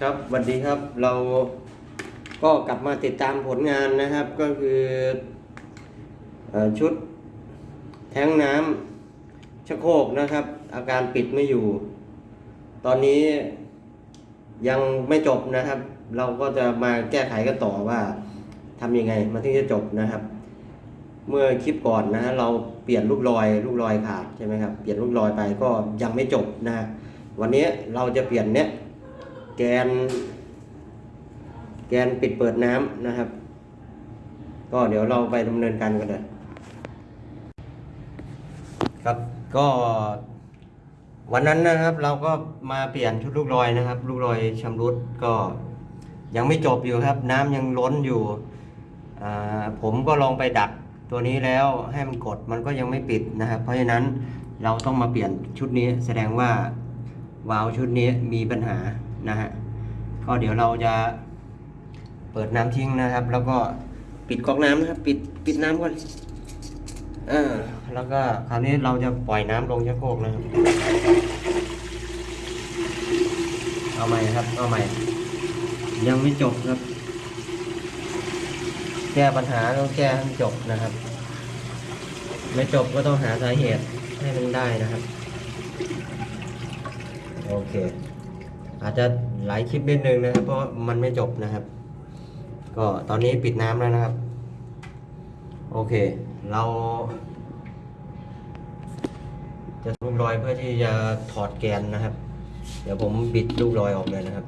ครับวัสดีครับเราก็กลับมาติดตามผลงานนะครับ ก็คืออชุดแท้งน้ำชะโคกนะครับ อาการปิดไม่อยู่ ตอนนี้ยังไม่จบนะครับ เราก็จะมาแก้ไขกันต่อว่าทำยังไงมันถึงจะจบนะครับ เมื่อคลิปก่อนนะเราเปลี่ยนลูกลอยลูกลอยขาดใช่ไหมครับเปลี่ยนลูกลอยไปก็ยังไม่จบนะวันนี้เราจะเปลี่ยนเนี้ย แกน แกนปิดเปิดน้ำนะครับ ก็เดี๋ยวเราไปดำเนินการกันเลยครับก็วันนั้นนะครับเราก็มาเปลี่ยนชุดลูกลอยนะครับ ลูกลอยชำรุดก็ยังไม่จบอยู่ครับ น้ำยังล้นอยู่ผมก็ลองไปดักตัวนี้แล้วให้มันกดมันก็ยังไม่ปิดนะครับ เพราะฉะนั้นเราต้องมาเปลี่ยนชุดนี้แสดงว่าวาล์วชุดนี้มีปัญหา นะฮะก็เดี๋ยวเราจะเปิดน้ำทิ้งนะครับ แล้วก็ปิดก๊อกน้ำนะครับ ปิดปิดน้ำก่อนเอ่าแล้วก็คราวนี้เราจะปล่อยน้ำลงชักโครกนะครับ เอาใหม่ครับ เอาใหม่ ยังไม่จบครับ แก้ปัญหาต้องแก้ให้มันจบนะครับ ไม่จบก็ต้องหาสาเหตุให้มันได้นะครับ โอเค อาจจะหลายคลิปนิดนึงนะครับ เพราะมันไม่จบนะครับ ก็ตอนนี้ปิดน้ำแล้วนะครับ โอเค เรา จะลูกรอยเพื่อที่จะถอดแกนนะครับ เดี๋ยวผมบิดลูกรอยออกเลยนะครับ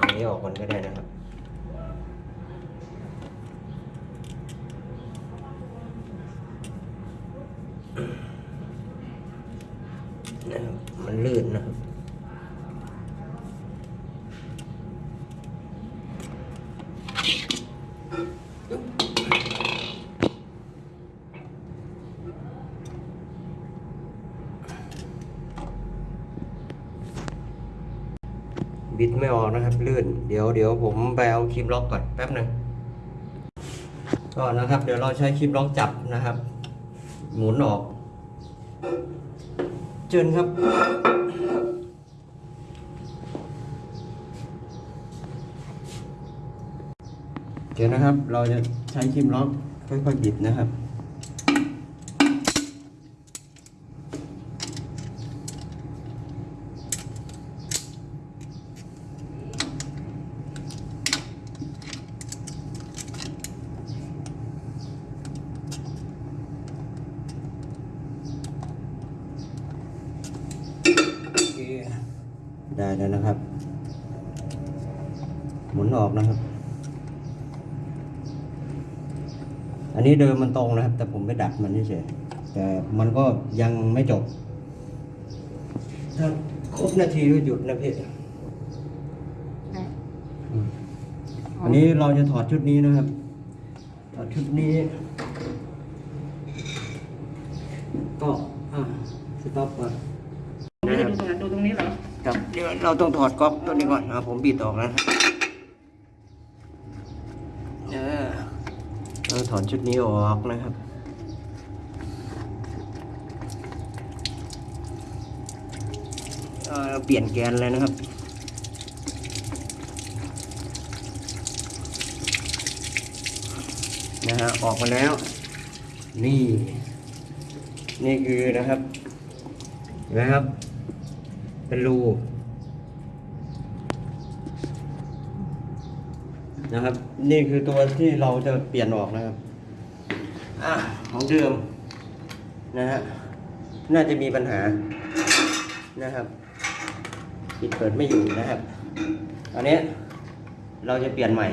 อันนี้ออกก่อนก็ได้นะครับ นะครับมันลื่นนะครับบิดไม่ออกนะครับ ลื่น เดี๋ยวเดี๋ยวผมไปเอาคลิปล็อกก่อนแป๊บหนึ่งก็นะครับ เดี๋ยวเราใช้คลิปล็อกจับนะครับ หมุนออก เชิญครับ เดี๋ยวนะครับ เราจะใช้คลิมล็อกค่อยๆบิดนะครับ ได้แล้วนะครับ หมุนออกนะครับ อันนี้เดิมมันตรงนะครับ แต่ผมไปดัดมันเฉยๆแต่มันก็ยังไม่จบ ถ้าครบนาทีก็หยุดนะพี่อืมอันนี้เราจะถอดชุดนี้นะครับ ถอดชุดนี้ ก็ อะสต็อปก่อนดูดูตรงนั้นดูตรงนี้เหรอ ครับเดี๋ยวเราต้องถอดก๊อกตัวนี้ก่อนนะครับผมบิดออกแล้วนะเออเราถอนชุดนี้ออกนะครับเออเปลี่ยนแกนเลยนะครับนะฮะออกมาแล้ว นี่ นี่คือนะครับเห็นะครับ เป็นรูนะครับ นี่คือตัวที่เราจะเปลี่ยนออกนะครับ อะของเดิมนะฮะน่าจะมีปัญหานะครับปิดเปิดไม่อยู่นะครับอันนี้เราจะเปลี่ยนใหม่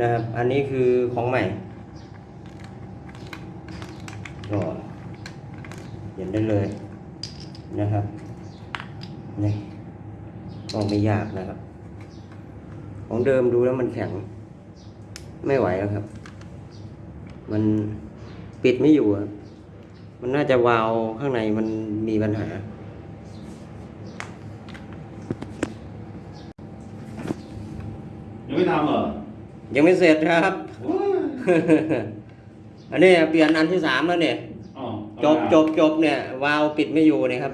นะครับ อันนี้คือของใหม่ก็เปลี่ยนได้เลยนะครับ นี่ก็ไม่ยากนะครับ ของเดิมดูแล้วมันแข็ง ไม่ไหวแล้วครับ มันปิดไม่อยู่อะมันน่าจะวาล์วข้างในมันมีปัญหา ยังไม่ทำเหรอ ยังไม่เสร็จครับโอ้ยอันนี้เปลี่ยนอันที่สามแล้วเนี่ยอ๋อจบจบจบเนี่ยวาล์วปิดไม่อยู่เนี่ยครับ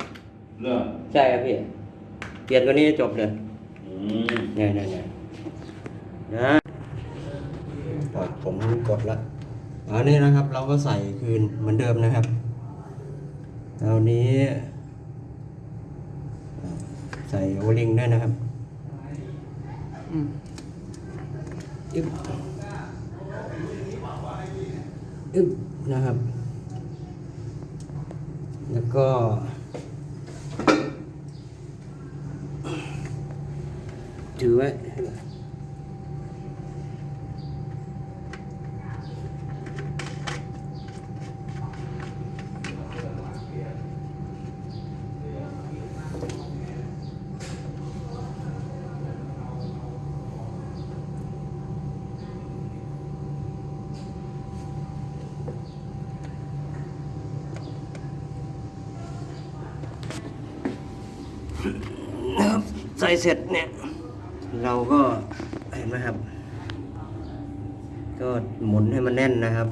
เลือกใช่ครับพี่เปลี่ยนตัวนี้จบเลยอืมเนี่ยเนี่ยเนี่ยนะปล่อยผมกดละอันนี้นะครับ เราก็ใส่คืนเหมือนเดิมนะครับเอานี้ใส่โอลิงด้วยนะครับอึ๊บอึ๊บนะครับ แล้วก็ ถือไว้น เราก็เห็นไหมครับ ก็หมุนให้มันแน่นนะครับ